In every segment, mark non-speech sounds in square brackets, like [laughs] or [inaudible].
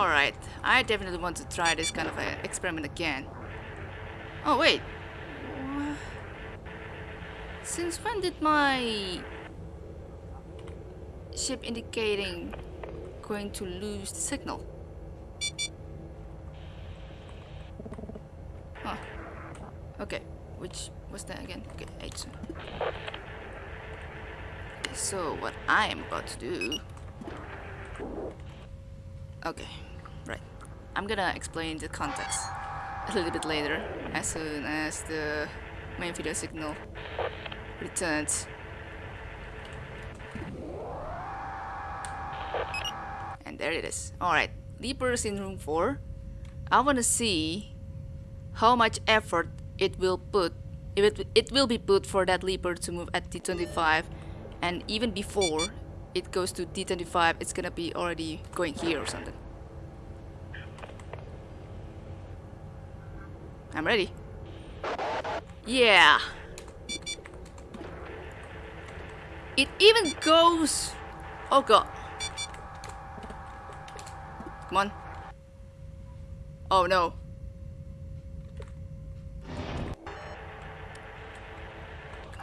Alright, I definitely want to try this kind of a experiment again. Oh wait. Since when did my ship indicating going to lose the signal? Huh. Okay, which was that again? Okay, H. Okay, so what I am about to do Okay. I'm gonna explain the context a little bit later as soon as the main video signal returns. And there it is. Alright, Leapers in room 4. I wanna see how much effort it will put it, it will be put for that leaper to move at D25 and even before it goes to D25 it's gonna be already going here or something I'm ready yeah it even goes oh god come on oh no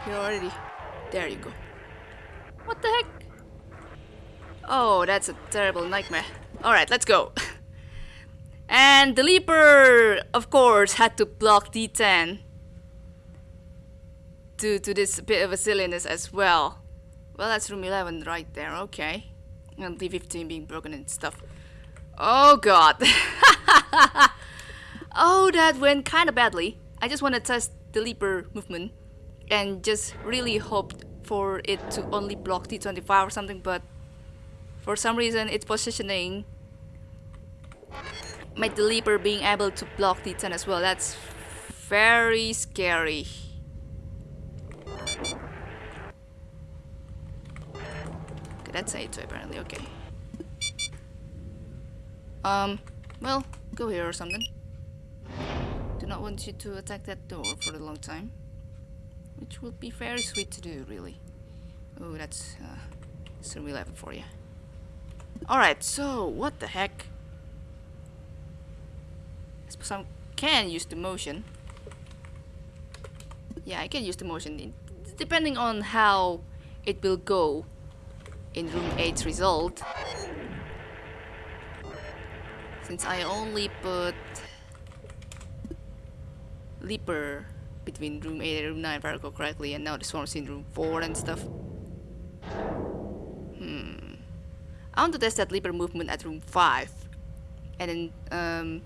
You're already. There you go. What the heck? Oh, that's a terrible nightmare. Alright, let's go. [laughs] and the Leaper, of course, had to block D10 due to this bit of a silliness as well. Well, that's room 11 right there, okay. And D15 being broken and stuff. Oh god. [laughs] oh, that went kind of badly. I just want to test the Leaper movement and just really hoped for it to only block D25 or something, but for some reason its positioning the Leaper being able to block D10 as well. That's very scary. Okay, that's A2 apparently, okay. Um, well, go here or something. Do not want you to attack that door for a long time. Which would be very sweet to do, really. Oh, that's uh, Room 11 for you. Alright, so what the heck? I can use the motion. Yeah, I can use the motion in, depending on how it will go in room 8's result. Since I only put Leaper between room 8 and room 9 if I recall correctly and now the swarm's in room 4 and stuff. Hmm. I want to test that Leaper movement at room 5 and then um,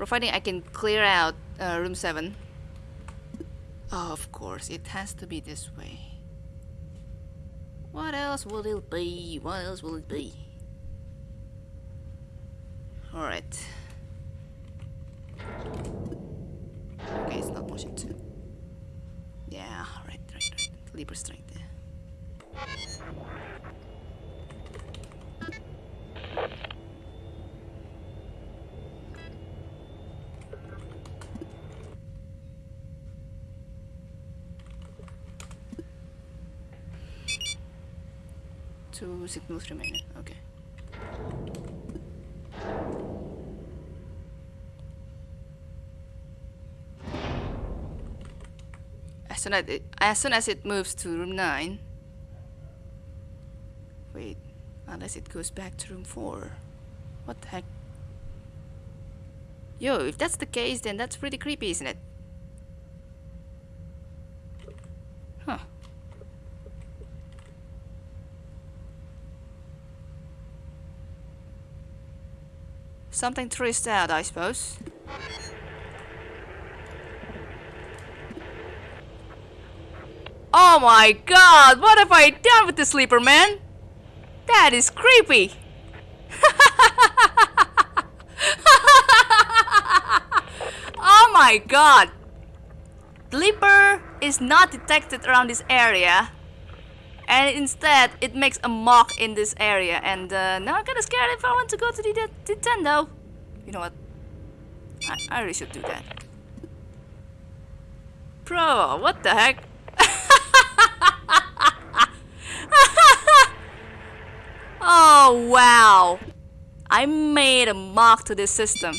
providing I can clear out uh, room 7 oh, of course it has to be this way. What else will it be? What else will it be? Alright okay it's not motion 2 yeah right right right. Leaper strength Two signals remaining. Okay. As soon as it, as soon as it moves to room nine. Wait, unless it goes back to room four. What the heck? Yo, if that's the case, then that's pretty creepy, isn't it? Huh. Something traced out, I suppose. Oh my god, what have I done with the sleeper, man? That is creepy. [laughs] oh my god. Sleeper is not detected around this area. And instead, it makes a mock in this area. And uh, now I'm kinda scared if I want to go to the Nintendo. You know what? I, I really should do that. Bro, what the heck? [laughs] oh, wow. I made a mock to this system.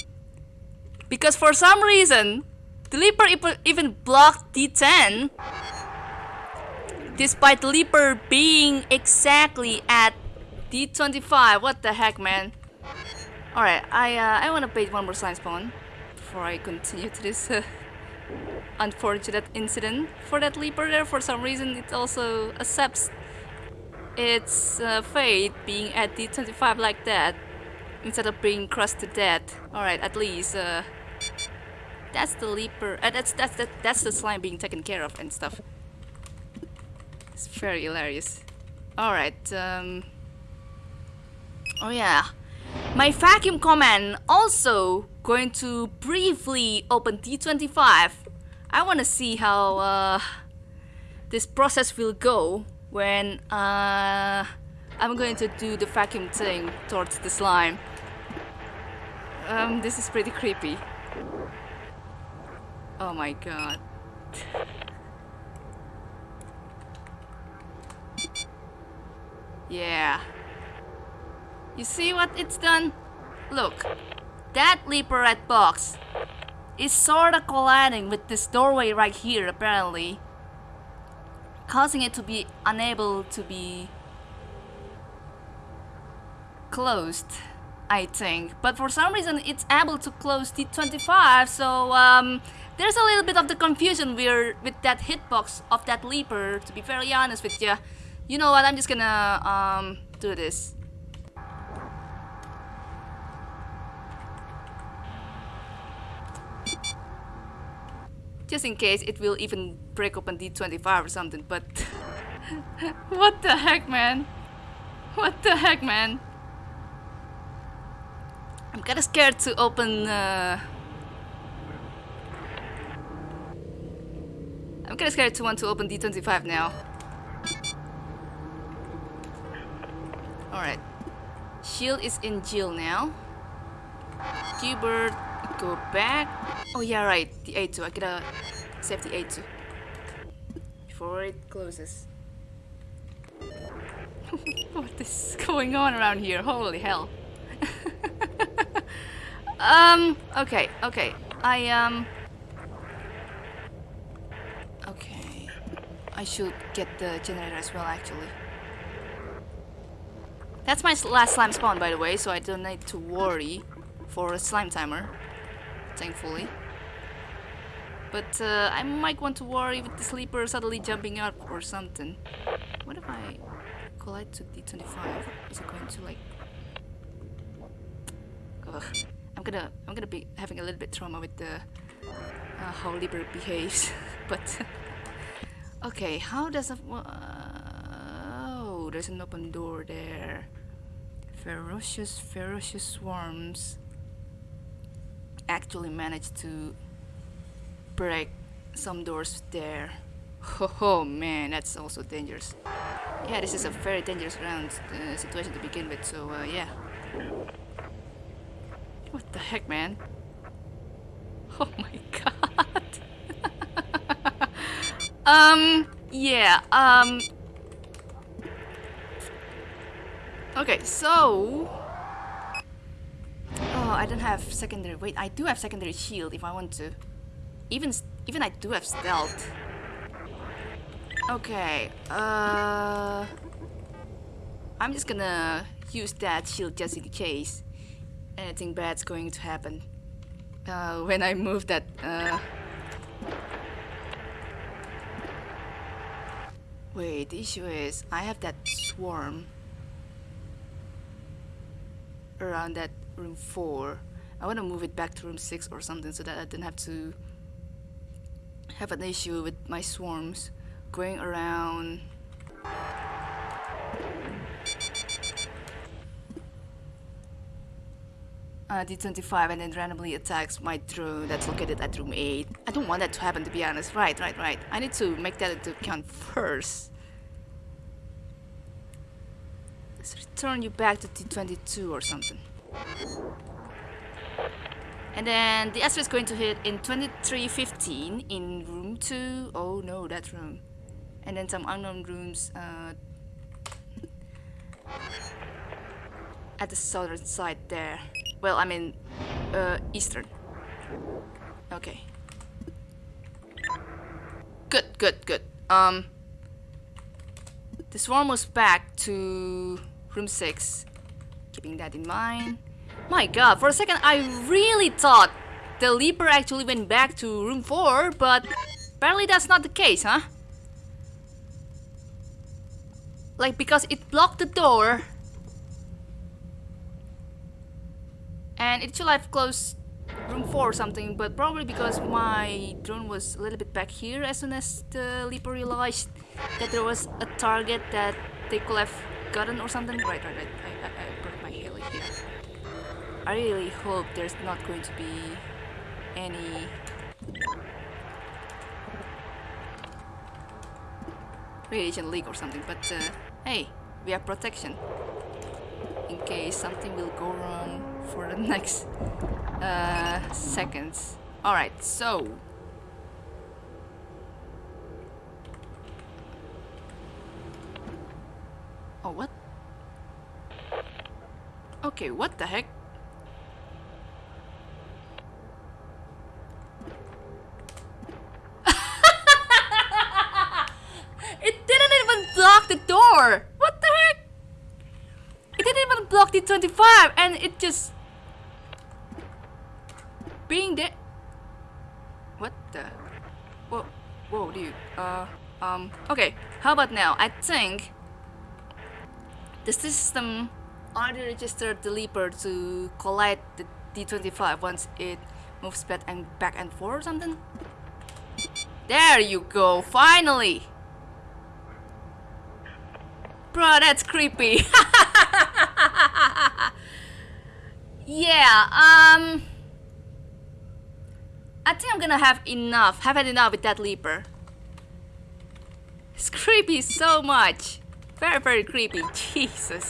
Because for some reason, the Leaper even blocked D10 despite Leaper being exactly at D25. What the heck, man? Alright, I uh, I want to bait one more slime spawn before I continue to this uh, unfortunate incident. For that Leaper there, for some reason, it also accepts its uh, fate being at D25 like that instead of being crushed to death. Alright, at least uh, that's the Leaper. Uh, that's that's that, that's the slime being taken care of and stuff. It's very hilarious. Alright, um... Oh yeah. My vacuum command also going to briefly open D25. I want to see how uh, this process will go when uh, I'm going to do the vacuum thing towards the slime. Um, this is pretty creepy. Oh my god. Yeah. You see what it's done? Look, that leaper rat box is sorta colliding with this doorway right here apparently. Causing it to be unable to be closed, I think. But for some reason it's able to close D25, so um, there's a little bit of the confusion with that hitbox of that leaper, to be very honest with you. You know what, I'm just gonna um, do this. Just in case it will even break open D25 or something, but... [laughs] what the heck, man? What the heck, man? I'm kinda scared to open... Uh... I'm kinda scared to want to open D25 now. Alright. Shield is in Jill now. Q-Bird, go back. Oh yeah, right. The A2. I gotta save the A2. Before it closes. [laughs] what is going on around here? Holy hell. [laughs] um, okay, okay. I, um... Okay. I should get the generator as well, actually. That's my last slime spawn, by the way, so I don't need to worry for a slime timer, thankfully. But uh, I might want to worry with the sleeper suddenly jumping up or something. What if I collide to D25? Is it going to like... Ugh. I'm gonna I'm gonna be having a little bit trauma with the uh, how Leaper behaves, [laughs] but [laughs] okay, how does a Oh, there's an open door there. Ferocious, ferocious swarms actually managed to break some doors there. Oh, oh man, that's also dangerous. Yeah, this is a very dangerous round uh, situation to begin with, so uh, yeah. What the heck, man? Oh [laughs] my god. [laughs] um, yeah, um, Okay, so... Oh, I don't have secondary... Wait, I do have secondary shield if I want to. Even, even I do have stealth. Okay, uh... I'm just gonna use that shield just in case anything bad's going to happen. Uh, when I move that, uh... Wait, the issue is, I have that swarm around that room 4. I want to move it back to room 6 or something so that I don't have to have an issue with my swarms going around uh, D25 and then randomly attacks my drone that's located at room 8. I don't want that to happen to be honest. Right, right, right. I need to make that into account first. Return you back to T22 or something. And then the Astra is going to hit in 2315 in room 2. Oh no, that room. And then some unknown rooms. Uh, at the southern side there. Well, I mean, uh, eastern. Okay. Good, good, good. Um, the swarm was back to room 6. Keeping that in mind. My god, for a second I really thought the Leaper actually went back to room 4, but apparently that's not the case, huh? Like, because it blocked the door. And it should have closed room 4 or something, but probably because my drone was a little bit back here as soon as the Leaper realized that there was a target that they could have gotten or something. Right, right, right. I, I, I broke my heli here. I really hope there's not going to be any radiation leak or something, but uh, hey, we have protection in case something will go wrong for the [laughs] next uh, seconds. Alright, so Oh, what? Okay, what the heck? [laughs] it didn't even block the door! What the heck? It didn't even block the 25 and it just... Being there... What the... Whoa, whoa, dude. Uh, um, okay. How about now? I think the system already registered the Leaper to collide the D25 once it moves back and back and forth or something. There you go, finally! Bro, that's creepy. [laughs] yeah, um... I think I'm gonna have enough, have had enough with that Leaper. It's creepy so much. Very, very creepy. [laughs] Jesus.